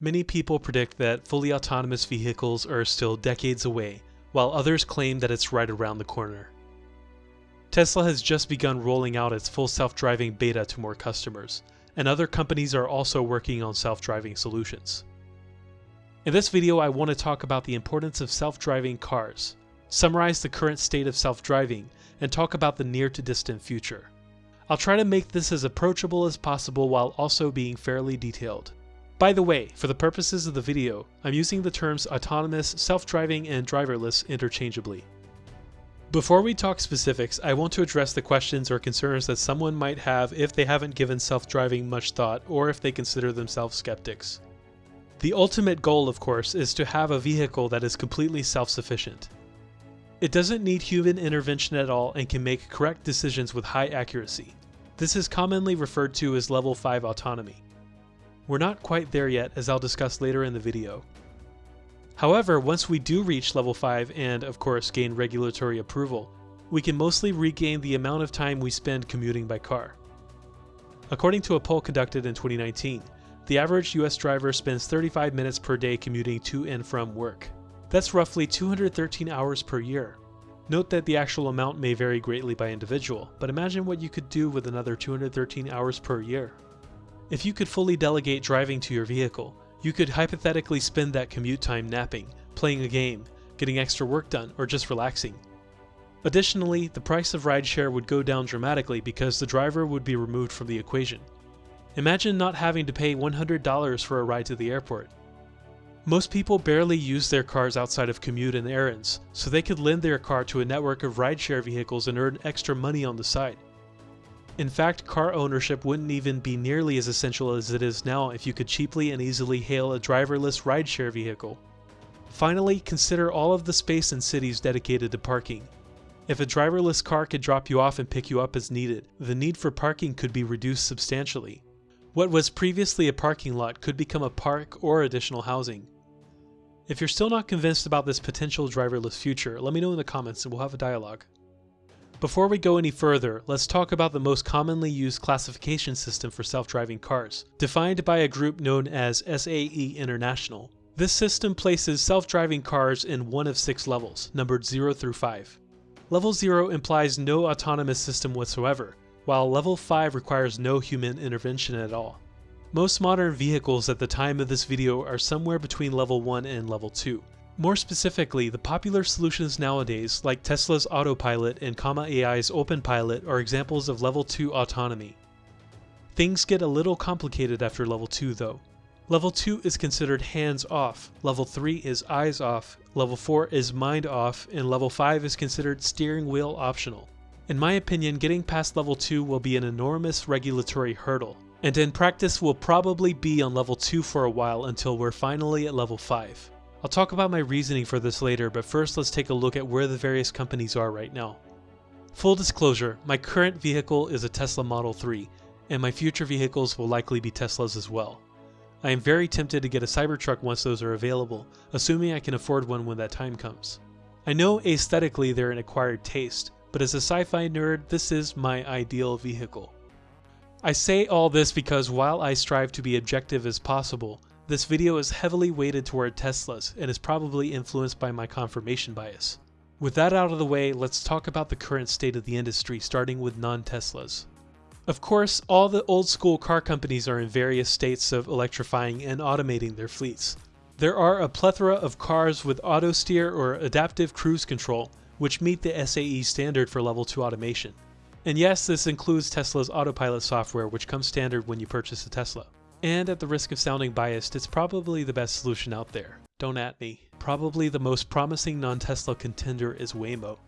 Many people predict that fully autonomous vehicles are still decades away, while others claim that it's right around the corner. Tesla has just begun rolling out its full self-driving beta to more customers, and other companies are also working on self-driving solutions. In this video I want to talk about the importance of self-driving cars, summarize the current state of self-driving, and talk about the near to distant future. I'll try to make this as approachable as possible while also being fairly detailed. By the way, for the purposes of the video, I'm using the terms autonomous, self-driving, and driverless interchangeably. Before we talk specifics, I want to address the questions or concerns that someone might have if they haven't given self-driving much thought or if they consider themselves skeptics. The ultimate goal, of course, is to have a vehicle that is completely self-sufficient. It doesn't need human intervention at all and can make correct decisions with high accuracy. This is commonly referred to as level 5 autonomy. We're not quite there yet as I'll discuss later in the video. However, once we do reach level 5 and, of course, gain regulatory approval, we can mostly regain the amount of time we spend commuting by car. According to a poll conducted in 2019, the average US driver spends 35 minutes per day commuting to and from work. That's roughly 213 hours per year. Note that the actual amount may vary greatly by individual, but imagine what you could do with another 213 hours per year. If you could fully delegate driving to your vehicle, you could hypothetically spend that commute time napping, playing a game, getting extra work done, or just relaxing. Additionally, the price of rideshare would go down dramatically because the driver would be removed from the equation. Imagine not having to pay $100 for a ride to the airport. Most people barely use their cars outside of commute and errands, so they could lend their car to a network of rideshare vehicles and earn extra money on the side. In fact, car ownership wouldn't even be nearly as essential as it is now if you could cheaply and easily hail a driverless rideshare vehicle. Finally, consider all of the space in cities dedicated to parking. If a driverless car could drop you off and pick you up as needed, the need for parking could be reduced substantially. What was previously a parking lot could become a park or additional housing. If you're still not convinced about this potential driverless future, let me know in the comments and we'll have a dialogue. Before we go any further, let's talk about the most commonly used classification system for self-driving cars, defined by a group known as SAE International. This system places self-driving cars in one of six levels, numbered 0 through 5. Level 0 implies no autonomous system whatsoever, while level 5 requires no human intervention at all. Most modern vehicles at the time of this video are somewhere between level 1 and level 2, more specifically, the popular solutions nowadays, like Tesla's Autopilot and Comma AI's OpenPilot, are examples of level 2 autonomy. Things get a little complicated after level 2 though. Level 2 is considered hands off, level 3 is eyes off, level 4 is mind off, and level 5 is considered steering wheel optional. In my opinion, getting past level 2 will be an enormous regulatory hurdle, and in practice we'll probably be on level 2 for a while until we're finally at level 5. I'll talk about my reasoning for this later, but first let's take a look at where the various companies are right now. Full disclosure, my current vehicle is a Tesla Model 3, and my future vehicles will likely be Teslas as well. I am very tempted to get a Cybertruck once those are available, assuming I can afford one when that time comes. I know aesthetically they're an acquired taste, but as a sci-fi nerd, this is my ideal vehicle. I say all this because while I strive to be objective as possible, this video is heavily weighted toward Teslas and is probably influenced by my confirmation bias. With that out of the way, let's talk about the current state of the industry starting with non-Teslas. Of course, all the old school car companies are in various states of electrifying and automating their fleets. There are a plethora of cars with auto steer or adaptive cruise control, which meet the SAE standard for level 2 automation. And yes, this includes Tesla's autopilot software, which comes standard when you purchase a Tesla. And at the risk of sounding biased, it's probably the best solution out there. Don't at me. Probably the most promising non-Tesla contender is Waymo.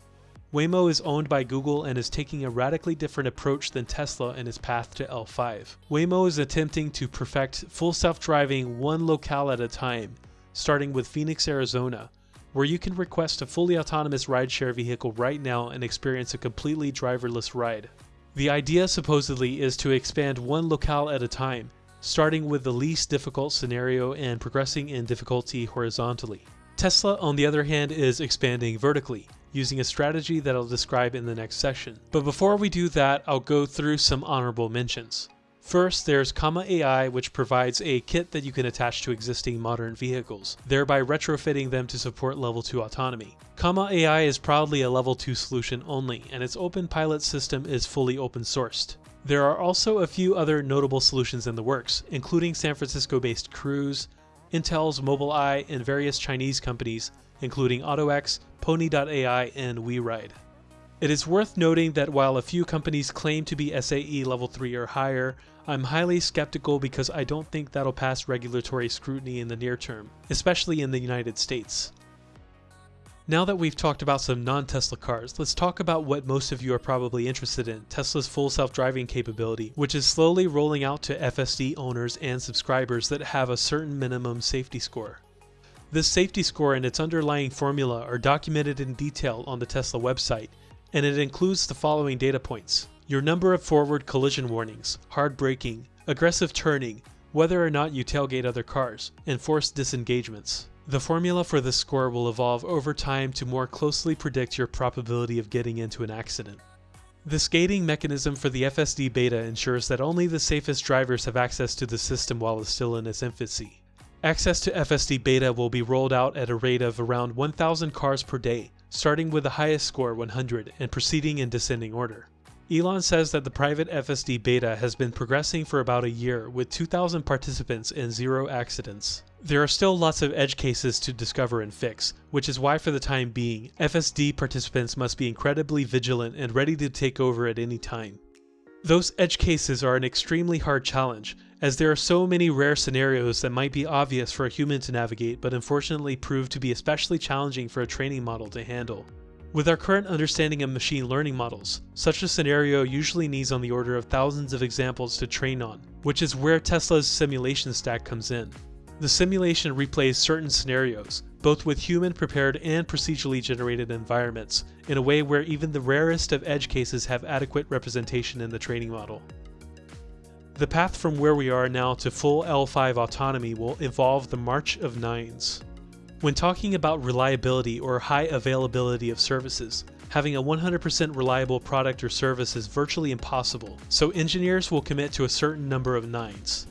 Waymo is owned by Google and is taking a radically different approach than Tesla in its path to L5. Waymo is attempting to perfect full self-driving one locale at a time, starting with Phoenix, Arizona, where you can request a fully autonomous rideshare vehicle right now and experience a completely driverless ride. The idea supposedly is to expand one locale at a time, starting with the least difficult scenario and progressing in difficulty horizontally. Tesla, on the other hand, is expanding vertically, using a strategy that I'll describe in the next section. But before we do that, I'll go through some honorable mentions. First, there's Comma AI, which provides a kit that you can attach to existing modern vehicles, thereby retrofitting them to support level 2 autonomy. Comma AI is proudly a level 2 solution only, and its open pilot system is fully open sourced. There are also a few other notable solutions in the works, including San Francisco-based Cruise, Intel's Mobileye, and various Chinese companies, including AutoX, Pony.ai, and WeRide. It is worth noting that while a few companies claim to be SAE level 3 or higher, I'm highly skeptical because I don't think that'll pass regulatory scrutiny in the near term, especially in the United States. Now that we've talked about some non-Tesla cars, let's talk about what most of you are probably interested in, Tesla's full self-driving capability, which is slowly rolling out to FSD owners and subscribers that have a certain minimum safety score. This safety score and its underlying formula are documented in detail on the Tesla website, and it includes the following data points. Your number of forward collision warnings, hard braking, aggressive turning, whether or not you tailgate other cars, and forced disengagements. The formula for this score will evolve over time to more closely predict your probability of getting into an accident. This gating mechanism for the FSD beta ensures that only the safest drivers have access to the system while it's still in its infancy. Access to FSD beta will be rolled out at a rate of around 1,000 cars per day, starting with the highest score 100 and proceeding in descending order. Elon says that the private FSD beta has been progressing for about a year with 2,000 participants and zero accidents. There are still lots of edge cases to discover and fix, which is why for the time being, FSD participants must be incredibly vigilant and ready to take over at any time. Those edge cases are an extremely hard challenge, as there are so many rare scenarios that might be obvious for a human to navigate but unfortunately prove to be especially challenging for a training model to handle. With our current understanding of machine learning models, such a scenario usually needs on the order of thousands of examples to train on, which is where Tesla's simulation stack comes in. The simulation replays certain scenarios, both with human prepared and procedurally generated environments, in a way where even the rarest of edge cases have adequate representation in the training model. The path from where we are now to full L5 autonomy will involve the march of nines. When talking about reliability or high availability of services, having a 100% reliable product or service is virtually impossible, so engineers will commit to a certain number of nines.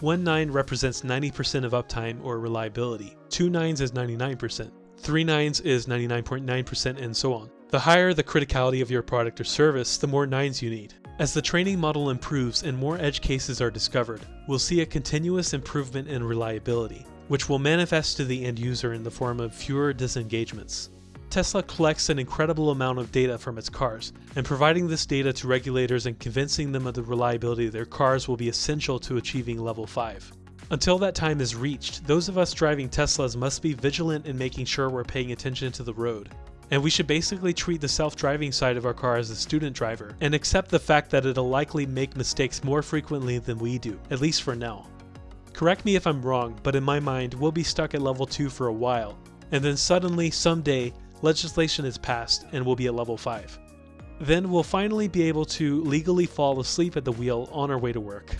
One nine represents 90% of uptime or reliability, two nines is 99%, three nines is 99.9% and so on. The higher the criticality of your product or service, the more nines you need. As the training model improves and more edge cases are discovered, we'll see a continuous improvement in reliability, which will manifest to the end user in the form of fewer disengagements. Tesla collects an incredible amount of data from its cars, and providing this data to regulators and convincing them of the reliability of their cars will be essential to achieving level 5. Until that time is reached, those of us driving Teslas must be vigilant in making sure we're paying attention to the road, and we should basically treat the self-driving side of our car as a student driver, and accept the fact that it'll likely make mistakes more frequently than we do, at least for now. Correct me if I'm wrong, but in my mind, we'll be stuck at level 2 for a while, and then suddenly, someday, legislation is passed and we'll be at level 5. Then we'll finally be able to legally fall asleep at the wheel on our way to work.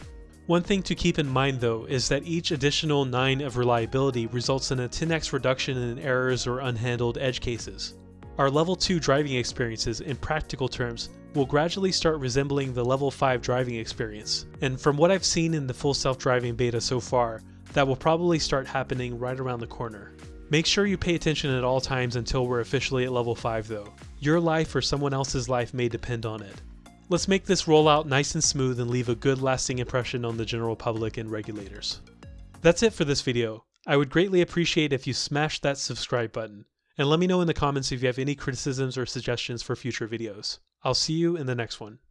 One thing to keep in mind though is that each additional 9 of reliability results in a 10x reduction in errors or unhandled edge cases. Our level 2 driving experiences, in practical terms, will gradually start resembling the level 5 driving experience, and from what I've seen in the full self-driving beta so far, that will probably start happening right around the corner. Make sure you pay attention at all times until we're officially at level 5 though. Your life or someone else's life may depend on it. Let's make this rollout nice and smooth and leave a good lasting impression on the general public and regulators. That's it for this video. I would greatly appreciate if you smash that subscribe button. And let me know in the comments if you have any criticisms or suggestions for future videos. I'll see you in the next one.